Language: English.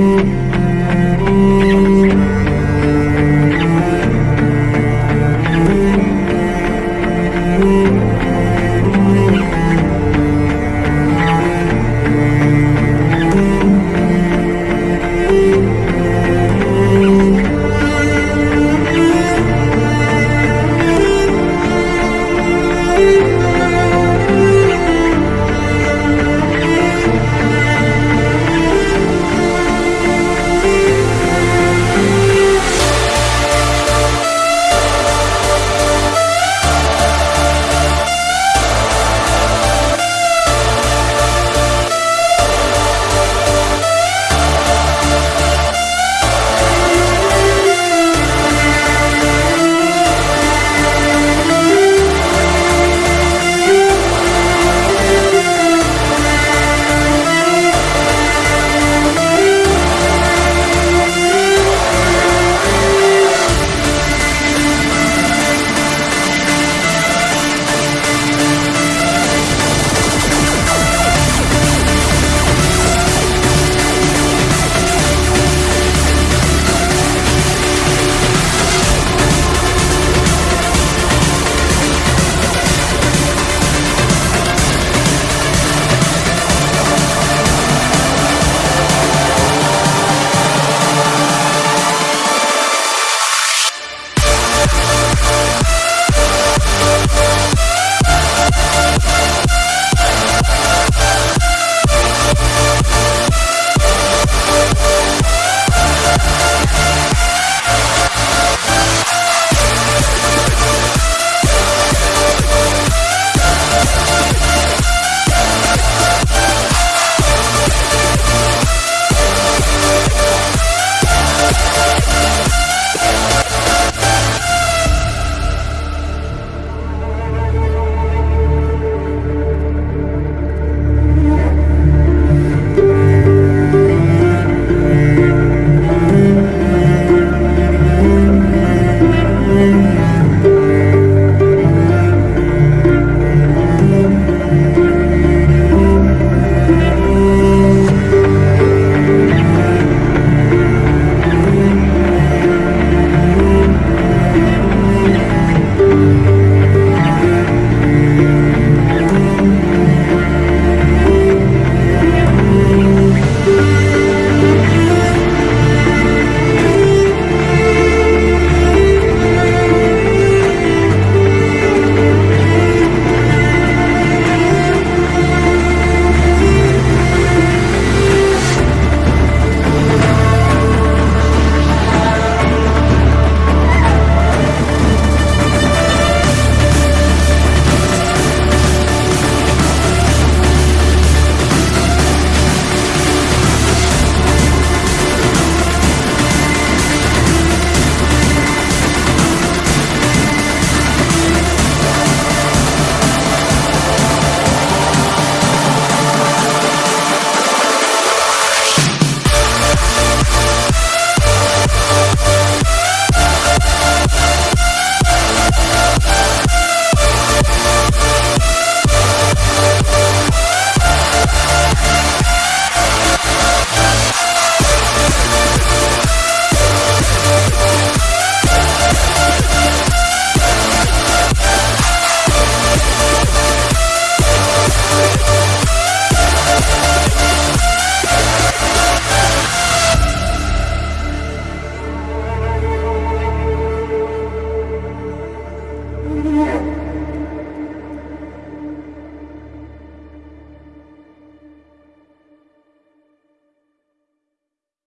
you.